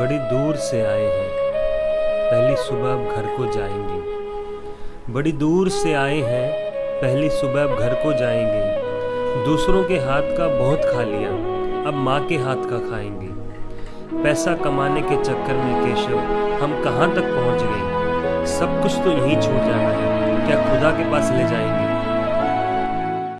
बड़ी दूर से आए हैं। पहली सुबह अब घर को जाएँगे। बड़ी दूर से आए हैं, पहली सुबह अब घर को जाएँगे। दूसरों के हाथ का बहुत खा लिया, अब माँ के हाथ का खाएँगे। पैसा कमाने के चक्कर में केशव, हम कहाँ तक पहुँच गए? सब कुछ तो यहीं छूट जाना है। क्या खुदा के पास ले जाएँगे?